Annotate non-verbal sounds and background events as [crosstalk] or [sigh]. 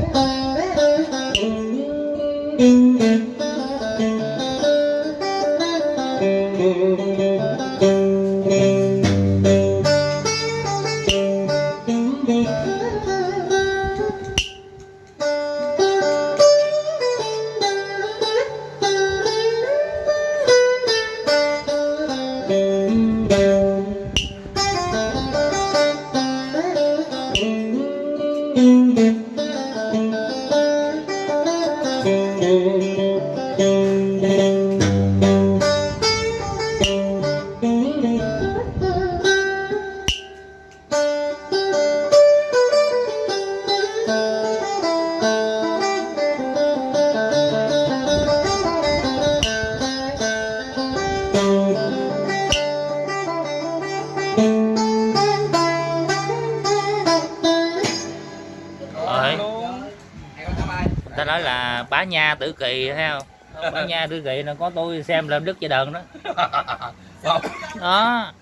Thank you. Ta nói là bá nha tử kỳ thấy không? Bá nha tử kỳ là có tôi xem làm đức cho đờn đó. [laughs] Đó